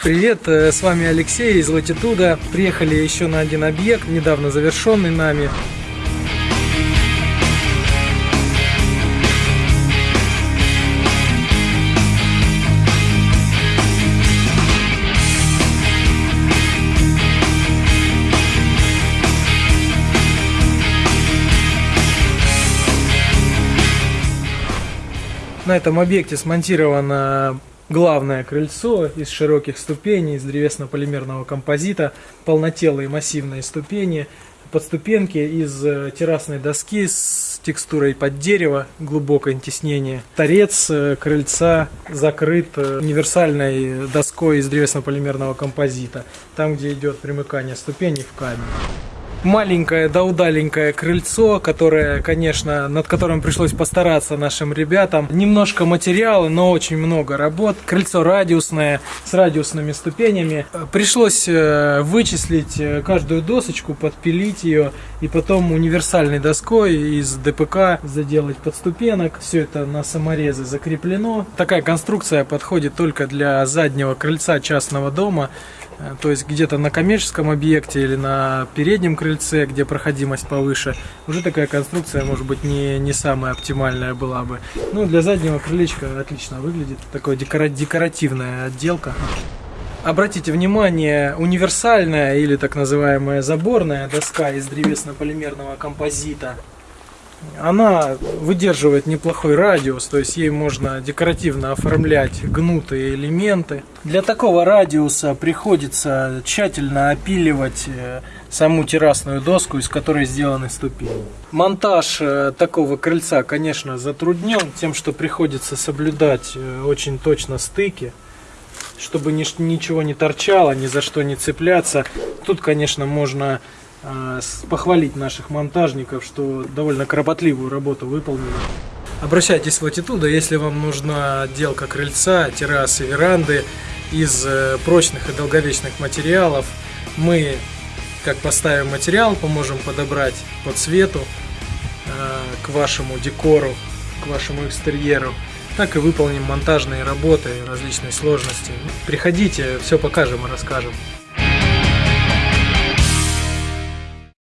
Привет, э, с вами Алексей из Латитуда. Приехали еще на один объект, недавно завершенный нами. На этом объекте смонтировано главное крыльцо из широких ступеней, из древесно-полимерного композита, полнотелые массивные ступени, подступенки из э, террасной доски с текстурой под дерево, глубокое тиснение. Торец э, крыльца закрыт э, универсальной доской из древесно-полимерного композита, там, где идет примыкание ступеней в камень маленькое да удаленькое крыльцо, которое, конечно, над которым пришлось постараться нашим ребятам. Немножко материала, но очень много работ. Крыльцо радиусное, с радиусными ступенями. Пришлось э, вычислить э, каждую досочку, подпилить ее и потом универсальной доской из ДПК заделать подступенок. Все это на саморезы закреплено. Такая конструкция подходит только для заднего крыльца частного дома. Э, то есть где-то на коммерческом объекте или на переднем крыльце, где проходимость повыше, уже такая конструкция может быть не, не самая оптимальная была бы. Ну, для заднего крылечка отлично выглядит, такая декора декоративная отделка. Обратите внимание, универсальная или так называемая заборная доска из древесно-полимерного композита – она выдерживает неплохой радиус, то есть ей можно декоративно оформлять гнутые элементы. Для такого радиуса приходится тщательно опиливать э, саму террасную доску, из которой сделаны ступени. Монтаж э, такого крыльца, конечно, затруднен тем, что приходится соблюдать э, очень точно стыки чтобы ничего не торчало, ни за что не цепляться. Тут, конечно, можно похвалить наших монтажников, что довольно кропотливую работу выполнили. Обращайтесь в Latitude, если вам нужна отделка крыльца, террасы, веранды из э, прочных и долговечных материалов. Мы, как поставим материал, поможем подобрать по цвету э, к вашему декору, к вашему экстерьеру, так и выполним монтажные работы различной сложности. Приходите, все покажем и расскажем.